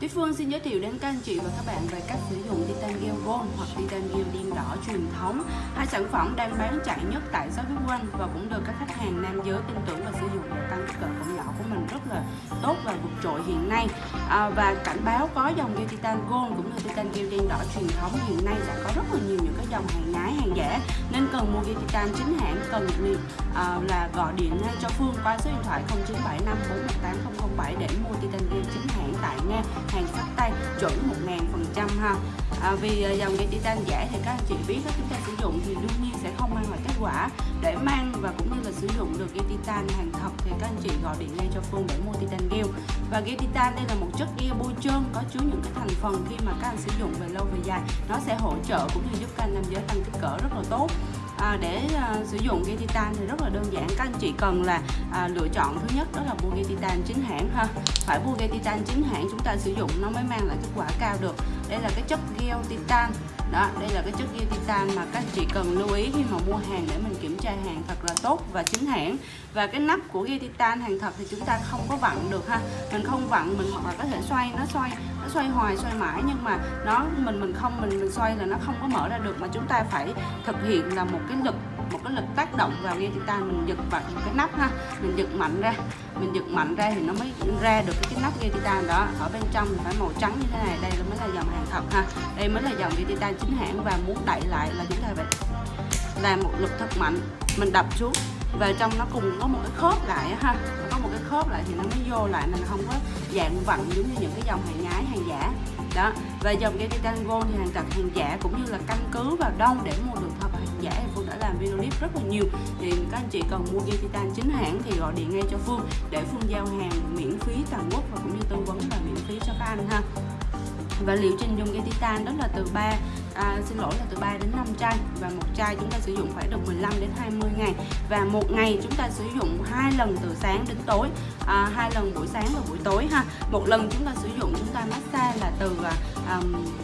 Tuyết Phương xin giới thiệu đến các anh chị và các bạn về cách sử dụng Titan Gel Gold hoặc Titan Gel đen đỏ truyền thống. Hai sản phẩm đang bán chạy nhất tại shop Tuyết Quanh và cũng được các khách hàng nam giới tin tưởng và sử dụng để tăng kích cỡ cổng nhỏ của mình rất là tốt và vượt trội hiện nay. À, và cảnh báo có dòng gel Titan Gold cũng như Titan Gel đen đỏ truyền thống hiện nay đã có rất là nhiều những cái dòng hàng nhái hàng giả nên cần mua gel Titan chính hãng cần liền à, là gọi điện ngay cho Phương qua số điện thoại 0975 418 007 để mua Titan Gel chính hãng tại Nga hàng sách tay chuẩn 1000% ha. À, vì à, dòng gel titan giả thì các anh chị biết đó, chúng ta sử dụng thì đương nhiên sẽ không mang lại kết quả. Để mang và cũng như là sử dụng được gel titan hàng thật thì các anh chị gọi điện ngay cho Phương để mua titan gel và gel titan đây là một chất gel bôi trơn có chứa những cái thành phần khi mà các anh sử dụng về lâu về dài nó sẽ hỗ trợ cũng như giúp các anh nam giới tăng kích cỡ rất là tốt à, để à, sử dụng ghi titan thì rất là đơn giản. Các anh chị cần là à, lựa chọn thứ nhất đó là mua ghi titan chính hãng ha. Phải mua ghi titan chính hãng chúng ta sử dụng nó mới mang lại kết quả cao được. Đây là cái chất gel titan. Đó đây là cái chất gel titan mà các anh chị cần lưu ý khi mà mua hàng để mình kiểm tra hàng thật là tốt và chính hãng. Và cái nắp của gel titan hàng thật thì chúng ta không có vặn được ha. Mình không vặn mình hoặc là có thể xoay nó xoay nó xoay hoài, xoay mãi, nhưng mà nó, mình mình không, mình mình xoay là nó không có mở ra được, mà chúng ta phải thực hiện là một cái lực, một cái lực tác động vào ghe chúng ta. Mình giật vào cái nắp ha, mình giật mạnh ra, mình giật mạnh ra thì nó mới ra được cái nắp gel titan đó. Ở bên trong thì phải màu trắng như thế này, đây là mới là dòng hàng thật ha. Đây mới là dòng gel titan chính hãng và muốn đẩy lại là chúng ta phải làm một lực thật mạnh. Mình đập xuống và trong nó cùng có một cái khớp lại ha một cái khớp lại thì nó mới vô lại mình không có dạng vặn giống như những cái dòng hàng nhái, hàng giả. Đó, và dòng gel titan gold thì hàng thật, hàng giả cũng như là căn cứ vào đâu để mua được thật hàng giả thì Phương đã làm video clip rất là nhiều. Thì các anh chị cần mua gel titan chính hãng thì gọi điện ngay cho Phương để Phương giao hàng miễn phí toàn quốc và cũng như tư vấn và miễn phí cho các anh ha. Và liệu trình dùng gel titan đó là từ 3 à, xin lỗi là từ 3 đến 5 chai. Và một chai chúng ta sử dụng phải được 15 đến 20 ngày. Và một ngày chúng ta sử dụng hai lần từ sáng đến tối. À, hai lần buổi sáng và buổi tối ha. Một lần chúng ta sử dụng chúng ta massage là từ à,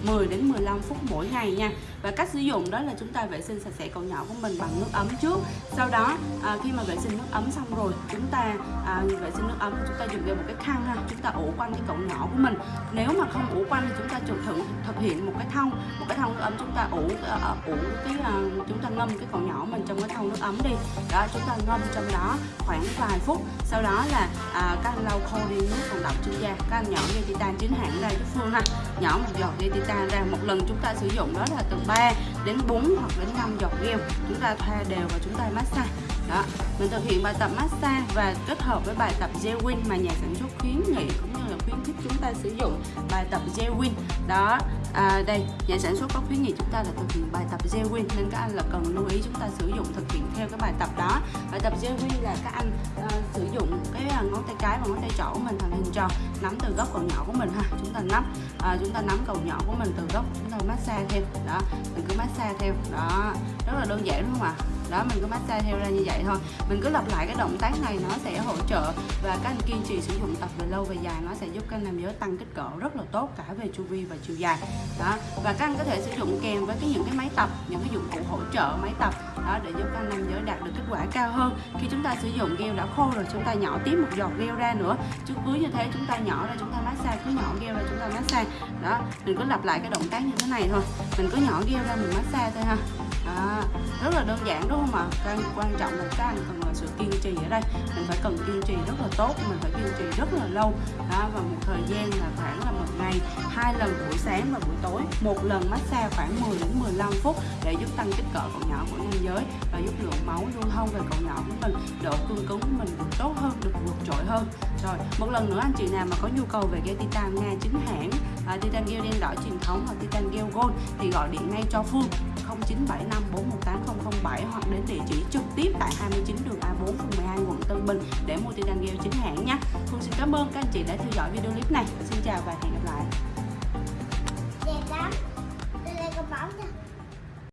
10 đến 15 phút mỗi ngày nha. Và cách sử dụng đó là chúng ta vệ sinh sạch sẽ cậu nhỏ của mình bằng nước ấm trước. Sau đó à, khi mà vệ sinh nước ấm xong rồi chúng ta à, vệ sinh nước ấm chúng ta dùng ra một cái khăn ha chúng ta ủ quanh cái cậu nhỏ của mình. Nếu mà không ủ quanh thì chúng ta chụp thử thực hiện một cái thông một cái thông nước ấm chúng ta ủ uh, ủ cái uh, chúng ta ngâm cái cậu nhỏ mình trong cái thông nước ấm đi. Đó chúng ta ngâm trong đó khoảng vài phút. Sau đó là à, các anh lau khô đi nước còn đọng trên da các anh nhỏ dây titan chính hãng ra cái phương ha nhỏ một giọt dây titan ra. Một lần chúng ta sử dụng đó là từ 3 đến 4 hoặc đến 5 giọt gel chúng ta thoa đều và chúng ta massage đó mình thực hiện bài tập massage và kết hợp với bài tập gel win mà nhà sản xuất khuyến nghị cũng như là khuyến khích chúng ta sử dụng bài tập gel win đó à, đây nhà sản xuất có khuyến nghị chúng ta là thực hiện bài tập gel win nên các anh là cần lưu ý chúng ta sử dụng thực hiện theo cái bài tập đó. Bài tập gel win là các anh uh, sử dụng cái à, ngón tay cái và ngón tay trỏ của mình thành hình tròn nắm từ gốc cầu nhỏ của mình ha. Chúng ta nắm uh, chúng ta nắm cầu nhỏ của mình từ gốc massage theo. Đó, mình cứ massage theo. Đó, rất là đơn giản đúng không ạ. Đó, mình cứ massage theo ra như vậy thôi. Mình cứ lặp lại cái động tác này, nó sẽ hỗ trợ và các anh kiên trì sử dụng tập về lâu về dài, nó sẽ giúp các anh nam giới tăng kích cỡ rất là tốt cả về chu vi và chiều dài. Đó, và các anh có thể sử dụng kèm với cái những cái máy tập, những cái dụng cụ hỗ trợ máy tập, đó, để giúp các anh nam giới đạt được kết quả cao hơn. Khi chúng ta sử dụng gel đã khô rồi, chúng ta nhỏ tiếp một giọt gel ra nữa. Chứ cứ như thế, chúng ta nhỏ ra, chúng ta massage, cứ nhỏ gel ra, chúng ta massage. Đó, mình cứ lặp lại cái động tác như thế này thôi. Mình cứ nhỏ gel ra mình massage thôi ha. À, rất là đơn giản đúng không ạ? À? quan trọng là các anh cần là sự kiên trì ở đây. Mình phải cần kiên trì rất là tốt mình phải kiên trì rất là lâu. Đó và một thời gian là khoảng là một ngày hai lần buổi sáng và buổi tối. Một lần massage khoảng 10 đến 15 phút để giúp tăng kích cỡ cậu nhỏ của nam giới và giúp lượng máu lưu thông về cậu nhỏ của mình. Độ cương cứng của mình được tốt hơn được vượt trội hơn rồi một lần nữa anh chị nào mà có nhu cầu về gel titan nga chính hãng à, titan gel đen đỏ truyền thống hoặc titan gel gold thì gọi điện ngay cho phương 0975 418 hoặc đến địa chỉ trực tiếp tại 29 đường A4 phường 12 quận Tân Bình để mua titan gel chính hãng nhé. Phương xin cảm ơn các anh chị đã theo dõi video clip này. Xin chào và hẹn gặp lại. Đẹp lắm. Tôi lên con bóng cho